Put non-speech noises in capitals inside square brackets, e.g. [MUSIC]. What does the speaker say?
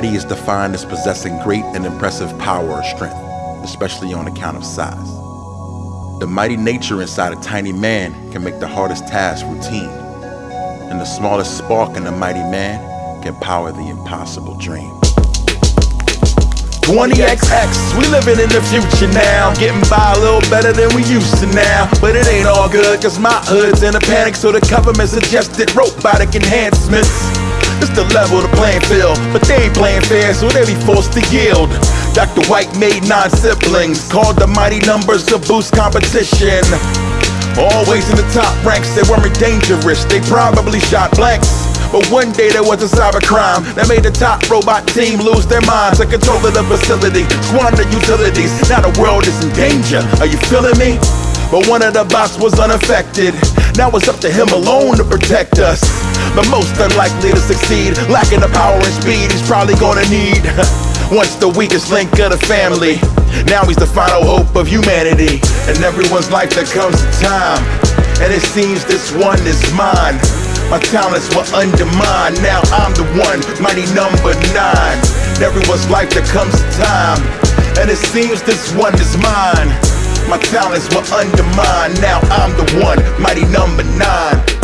mighty is defined as possessing great and impressive power or strength, especially on account of size. The mighty nature inside a tiny man can make the hardest task routine, and the smallest spark in a mighty man can power the impossible dream. 20XX, we living in the future now. Getting by a little better than we used to now. But it ain't all good, cause my hood's in a panic, so the government suggested robotic enhancements. It's to level the playing field, but they ain't playing fair, so they be forced to yield. Dr. White made nine siblings, called the mighty numbers to boost competition. Always in the top ranks, they weren't dangerous, they probably shot blanks. But one day there was a cyber crime that made the top robot team lose their minds. Took control of the facility, squander utilities. Now the world is in danger. Are you feeling me? But one of the bots was unaffected. Now it's up to him alone to protect us. But most unlikely to succeed, lacking the power and speed he's probably gonna need. [LAUGHS] Once the weakest link of the family. Now he's the final hope of humanity. And everyone's life there comes a time. And it seems this one is mine. My talents were undermined. Now I'm the one, mighty number nine. In everyone's life there comes a time, and it seems this one is mine. My talents were undermined. Now I'm the one, mighty number nine.